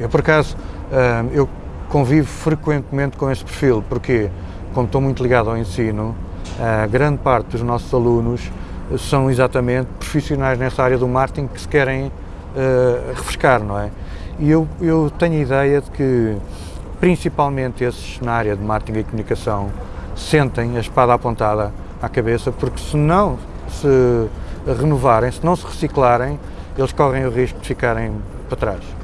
Eu, por acaso, ah, eu convivo frequentemente com esse perfil, porque, como estou muito ligado ao ensino, a grande parte dos nossos alunos são exatamente profissionais nessa área do marketing que se querem uh, refrescar, não é? E eu, eu tenho a ideia de que, principalmente esses na área de marketing e comunicação, sentem a espada apontada à cabeça, porque se não se renovarem, se não se reciclarem, eles correm o risco de ficarem para trás.